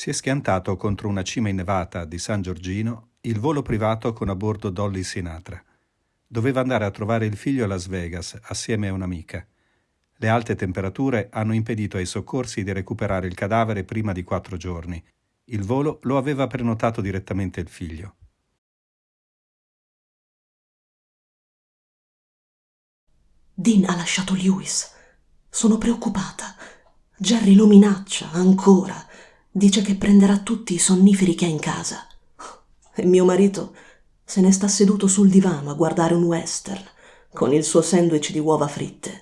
Si è schiantato contro una cima innevata di San Giorgino il volo privato con a bordo Dolly Sinatra. Doveva andare a trovare il figlio a Las Vegas assieme a un'amica. Le alte temperature hanno impedito ai soccorsi di recuperare il cadavere prima di quattro giorni. Il volo lo aveva prenotato direttamente il figlio. Dean ha lasciato Lewis. Sono preoccupata. Jerry lo minaccia ancora. Dice che prenderà tutti i sonniferi che ha in casa. E mio marito se ne sta seduto sul divano a guardare un western con il suo sandwich di uova fritte.